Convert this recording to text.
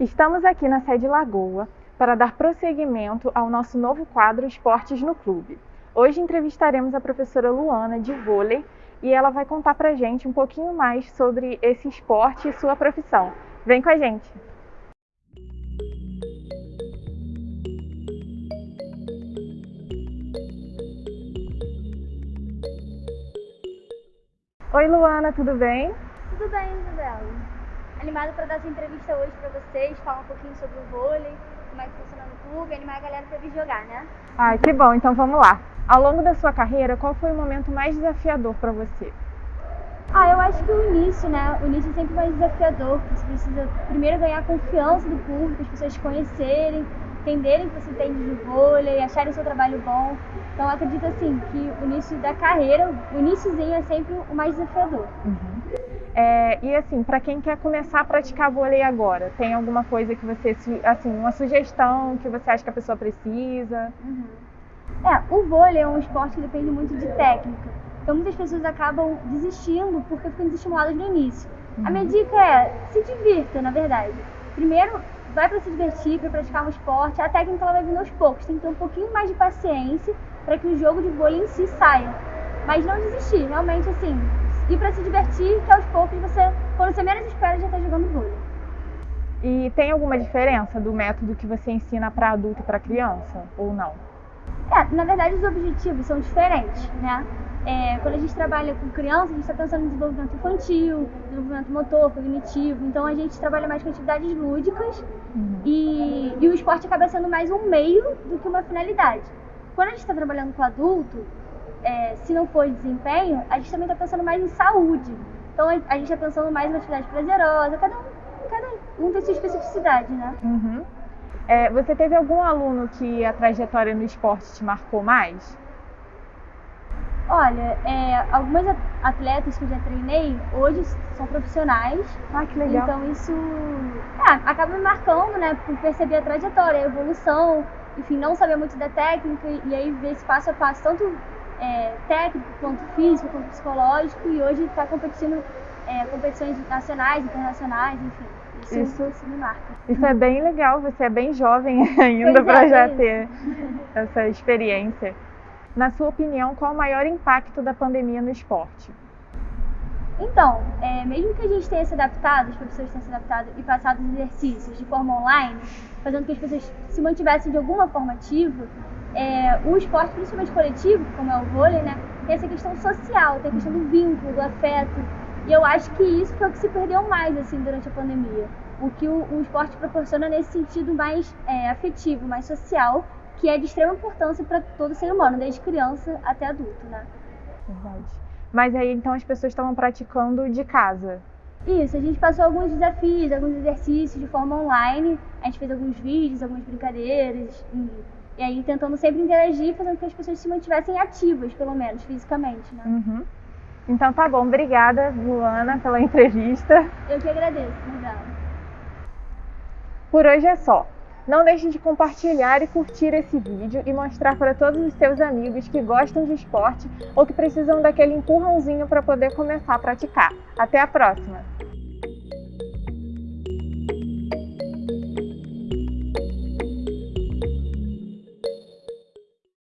Estamos aqui na sede Lagoa para dar prosseguimento ao nosso novo quadro Esportes no Clube. Hoje entrevistaremos a professora Luana de vôlei e ela vai contar pra gente um pouquinho mais sobre esse esporte e sua profissão. Vem com a gente! Oi Luana, tudo bem? Tudo bem, Isabela. Animada para dar essa entrevista hoje para vocês, falar um pouquinho sobre o vôlei, como é que funciona no clube, animar a galera para vir jogar, né? Ai, que bom, então vamos lá. Ao longo da sua carreira, qual foi o momento mais desafiador para você? Ah, eu acho que o início, né? O início é sempre mais desafiador. Você precisa primeiro ganhar a confiança do público, as pessoas conhecerem, entenderem que você entende de vôlei, acharem seu trabalho bom. Então acredito assim que o início da carreira, o iníciozinho é sempre o mais desafiador. Uhum. É, e assim, para quem quer começar a praticar vôlei agora, tem alguma coisa que você, assim, uma sugestão que você acha que a pessoa precisa? Uhum. É, o vôlei é um esporte que depende muito de técnica. Então muitas pessoas acabam desistindo porque ficam desestimuladas no início. Uhum. A minha dica é se divirta, na verdade. Primeiro, vai para se divertir, para praticar um esporte. A técnica ela vai vindo aos poucos. Tem que ter um pouquinho mais de paciência para que o jogo de vôlei em si saia. Mas não desistir, realmente assim, ir para se divertir, que aos poucos você, quando você menos espera, já está jogando vôlei. E tem alguma diferença do método que você ensina para adulto e para criança ou não? É, na verdade os objetivos são diferentes, né? É, quando a gente trabalha com criança, a gente está pensando em desenvolvimento infantil, desenvolvimento motor, cognitivo. Então a gente trabalha mais com atividades lúdicas uhum. e, e o esporte acaba sendo mais um meio do que uma finalidade. Quando a gente está trabalhando com adulto, é, se não for desempenho, a gente também está pensando mais em saúde. Então a, gente está pensando mais em atividade prazerosa, cada um, cada um tem sua especificidade, né? Uhum. É, você teve algum aluno que a trajetória no esporte te marcou mais? Olha, é, algumas atletas que eu já treinei hoje são profissionais. Ah, que legal. Então isso é, acaba me marcando, né? Por perceber a trajetória, a evolução, enfim, não saber muito da técnica e aí ver esse passo a passo, tanto é, técnico quanto físico, quanto psicológico, e hoje está competindo é, competições nacionais, internacionais, enfim. Isso, isso, isso, me marca. Isso é bem legal, você é bem jovem ainda para é, já ter essa experiência. Na sua opinião, qual o maior impacto da pandemia no esporte? Então, é, mesmo que a gente tenha se adaptado, as professores tenham se adaptado e passado os exercícios de forma online, fazendo que as pessoas se mantivessem de alguma forma ativa, é, o esporte, principalmente coletivo, como é o vôlei, né, tem essa questão social, tem a questão do vínculo, do afeto. E eu acho que isso foi o que se perdeu mais assim durante a pandemia. O que o, o esporte proporciona nesse sentido mais é, afetivo, mais social, que é de extrema importância para todo ser humano, desde criança até adulto, né? Verdade. Mas aí então as pessoas estavam praticando de casa. Isso, a gente passou alguns desafios, alguns exercícios de forma online. A gente fez alguns vídeos, algumas brincadeiras. E, e aí tentando sempre interagir, fazendo com que as pessoas se mantivessem ativas, pelo menos, fisicamente, né? Uhum. Então tá bom, obrigada, Luana, pela entrevista. Eu que agradeço, Miguel. Por hoje é só. Não deixe de compartilhar e curtir esse vídeo e mostrar para todos os seus amigos que gostam de esporte ou que precisam daquele empurrãozinho para poder começar a praticar. Até a próxima!